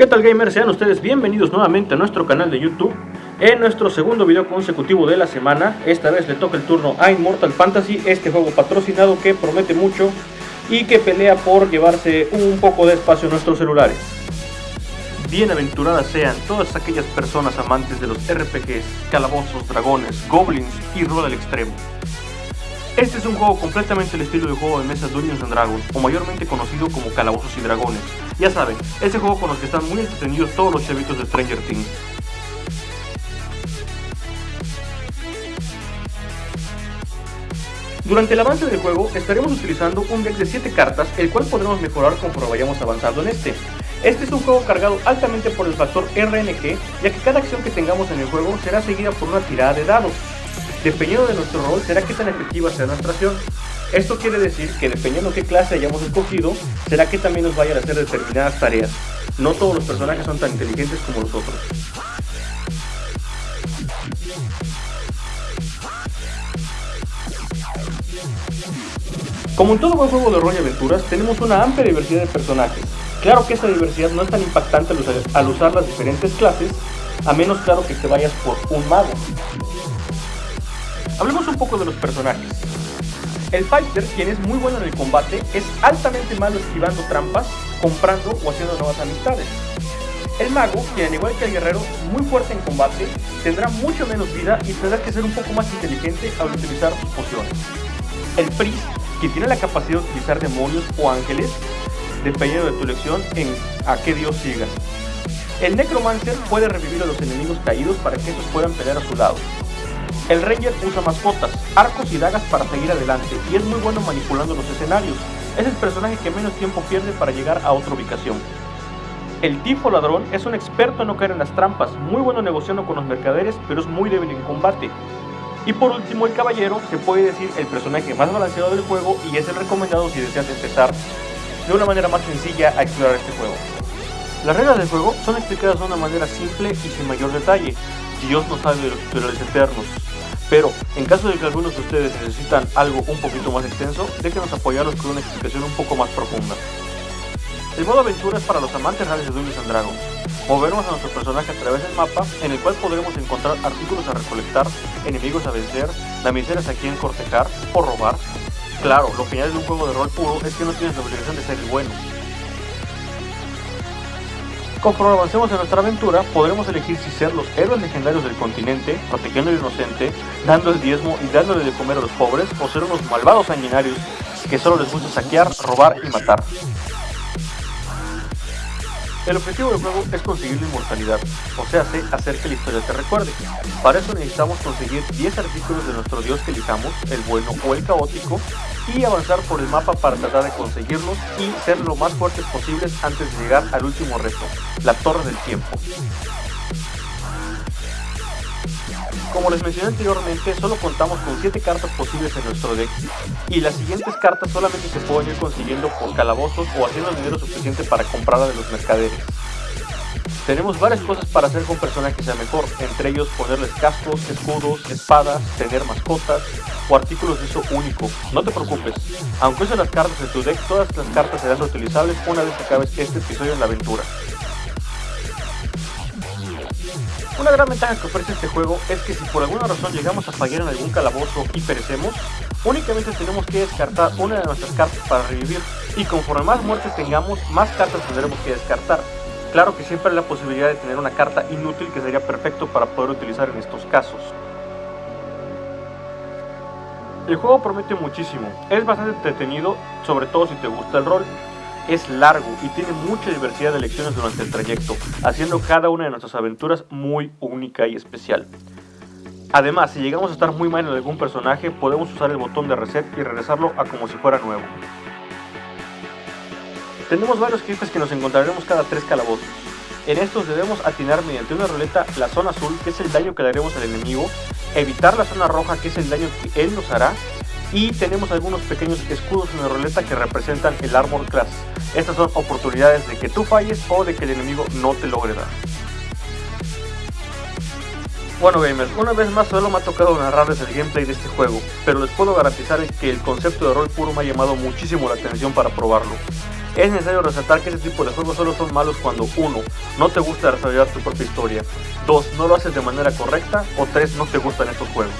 ¿Qué tal gamers? Sean ustedes bienvenidos nuevamente a nuestro canal de YouTube En nuestro segundo video consecutivo de la semana Esta vez le toca el turno a Immortal Fantasy Este juego patrocinado que promete mucho Y que pelea por llevarse un poco de espacio en nuestros celulares Bienaventuradas sean todas aquellas personas amantes de los RPGs, calabozos, dragones, goblins y rol al extremo este es un juego completamente el estilo de juego de mesa Dungeons and Dragons, o mayormente conocido como Calabozos y Dragones. Ya saben, ese juego con los que están muy entretenidos todos los chavitos de Stranger Things. Durante el avance del juego estaremos utilizando un deck de 7 cartas, el cual podremos mejorar conforme vayamos avanzando en este. Este es un juego cargado altamente por el factor RNG, ya que cada acción que tengamos en el juego será seguida por una tirada de dados, Dependiendo de nuestro rol, será qué tan efectiva será nuestra acción. Esto quiere decir que dependiendo qué clase hayamos escogido, será que también nos vayan a hacer determinadas tareas. No todos los personajes son tan inteligentes como los otros. Como en todo buen juego de rol y aventuras, tenemos una amplia diversidad de personajes. Claro que esta diversidad no es tan impactante al usar, las diferentes clases, a menos claro que te vayas por un mago. Hablemos un poco de los personajes. El Fighter, quien es muy bueno en el combate, es altamente malo esquivando trampas, comprando o haciendo nuevas amistades. El mago, quien al igual que el guerrero, muy fuerte en combate, tendrá mucho menos vida y tendrá que ser un poco más inteligente al utilizar sus pociones. El priest, quien tiene la capacidad de utilizar demonios o ángeles, dependiendo de tu elección en a qué dios sigas. El necromancer puede revivir a los enemigos caídos para que estos puedan pelear a su lado. El Ranger usa mascotas, arcos y dagas para seguir adelante y es muy bueno manipulando los escenarios. Es el personaje que menos tiempo pierde para llegar a otra ubicación. El tifo ladrón es un experto en no caer en las trampas, muy bueno negociando con los mercaderes, pero es muy débil en combate. Y por último, el caballero se puede decir el personaje más balanceado del juego y es el recomendado si deseas empezar de una manera más sencilla a explorar este juego. Las reglas del juego son explicadas de una manera simple y sin mayor detalle. Dios no sabe de los tutoriales eternos. Pero, en caso de que algunos de ustedes necesitan algo un poquito más extenso, déjenos apoyarlos con una explicación un poco más profunda. El modo aventura es para los amantes reales de Dungeons Dragons. Movernos a nuestro personaje a través del mapa, en el cual podremos encontrar artículos a recolectar, enemigos a vencer, damiselas a quien cortejar o robar. Claro, lo genial de un juego de rol puro es que no tienes la obligación de ser el bueno, Conforme avancemos en nuestra aventura, podremos elegir si ser los héroes legendarios del continente, protegiendo al inocente, dando el diezmo y dándole de comer a los pobres, o ser unos malvados sanguinarios que solo les gusta saquear, robar y matar. El objetivo del juego es conseguir la inmortalidad, o sea, hacer que la historia te recuerde. Para eso necesitamos conseguir 10 artículos de nuestro dios que elijamos, el bueno o el caótico, y avanzar por el mapa para tratar de conseguirlos y ser lo más fuertes posibles antes de llegar al último reto, la Torre del Tiempo. Como les mencioné anteriormente, solo contamos con 7 cartas posibles en nuestro deck y las siguientes cartas solamente se pueden ir consiguiendo por calabozos o haciendo el dinero suficiente para comprarla de los mercaderes. Tenemos varias cosas para hacer con personajes que sea mejor, entre ellos ponerles cascos, escudos, espadas, tener mascotas o artículos de uso único. No te preocupes, aunque uses las cartas en tu deck, todas las cartas serán reutilizables una vez que acabes este episodio en la aventura. Una gran ventaja que ofrece este juego es que si por alguna razón llegamos a fallar en algún calabozo y perecemos, únicamente tenemos que descartar una de nuestras cartas para revivir, y conforme más muertes tengamos, más cartas tendremos que descartar. Claro que siempre hay la posibilidad de tener una carta inútil que sería perfecto para poder utilizar en estos casos. El juego promete muchísimo, es bastante entretenido, sobre todo si te gusta el rol, es largo y tiene mucha diversidad de elecciones durante el trayecto, haciendo cada una de nuestras aventuras muy única y especial. Además, si llegamos a estar muy mal en algún personaje, podemos usar el botón de reset y regresarlo a como si fuera nuevo. Tenemos varios jefes que nos encontraremos cada tres calabozos. En estos debemos atinar mediante una ruleta la zona azul, que es el daño que le haremos al enemigo, evitar la zona roja, que es el daño que él nos hará, y tenemos algunos pequeños escudos en la ruleta que representan el Armor Class. Estas son oportunidades de que tú falles o de que el enemigo no te logre dar. Bueno gamers, una vez más solo me ha tocado narrarles el gameplay de este juego, pero les puedo garantizar que el concepto de rol puro me ha llamado muchísimo la atención para probarlo. Es necesario resaltar que este tipo de juegos solo son malos cuando 1. No te gusta desarrollar tu propia historia 2. No lo haces de manera correcta o 3. No te gustan estos juegos.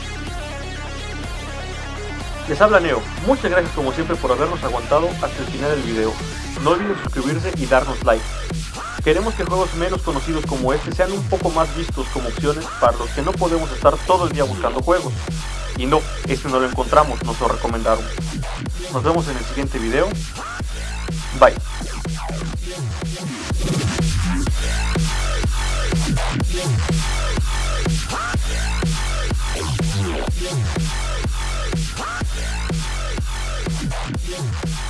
Les habla Neo, muchas gracias como siempre por habernos aguantado hasta el final del video. No olviden suscribirse y darnos like. Queremos que juegos menos conocidos como este sean un poco más vistos como opciones para los que no podemos estar todo el día buscando juegos. Y no, este no lo encontramos, nos lo recomendaron. Nos vemos en el siguiente video. バイ。Yeah.